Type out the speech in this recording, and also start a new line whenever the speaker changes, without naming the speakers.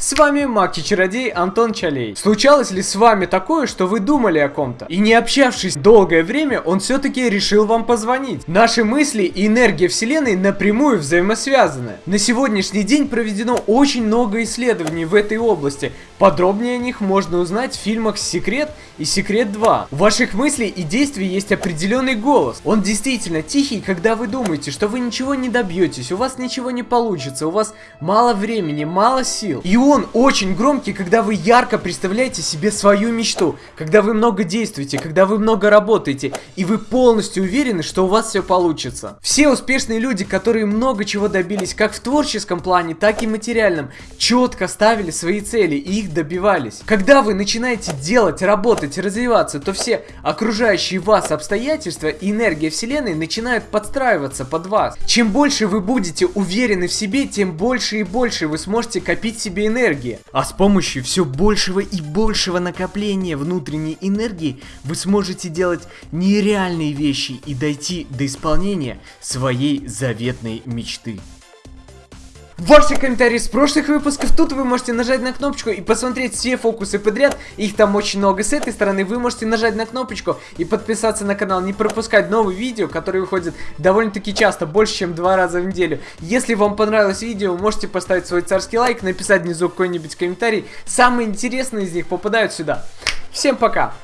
С вами Маки-чародей Антон Чалей. Случалось ли с вами такое, что вы думали о ком-то? И не общавшись долгое время, он все-таки решил вам позвонить. Наши мысли и энергия вселенной напрямую взаимосвязаны. На сегодняшний день проведено очень много исследований в этой области. Подробнее о них можно узнать в фильмах «Секрет» и «Секрет 2». У ваших мыслей и действий есть определенный голос. Он действительно тихий, когда вы думаете, что вы ничего не добьетесь, у вас ничего не получится, у вас мало времени, мало сил. И очень громкий, когда вы ярко представляете себе свою мечту, когда вы много действуете, когда вы много работаете, и вы полностью уверены, что у вас все получится. Все успешные люди, которые много чего добились, как в творческом плане, так и материальном, четко ставили свои цели и их добивались. Когда вы начинаете делать, работать, развиваться, то все окружающие вас обстоятельства и энергия вселенной начинают подстраиваться под вас. Чем больше вы будете уверены в себе, тем больше и больше вы сможете копить себе энергии. А с помощью все большего и большего накопления внутренней энергии вы сможете делать нереальные вещи и дойти до исполнения своей заветной мечты. Ваши комментарии с прошлых выпусков, тут вы можете нажать на кнопочку и посмотреть все фокусы подряд, их там очень много с этой стороны, вы можете нажать на кнопочку и подписаться на канал, не пропускать новые видео, которые выходят довольно-таки часто, больше чем два раза в неделю. Если вам понравилось видео, можете поставить свой царский лайк, написать внизу какой-нибудь комментарий, самые интересные из них попадают сюда. Всем пока!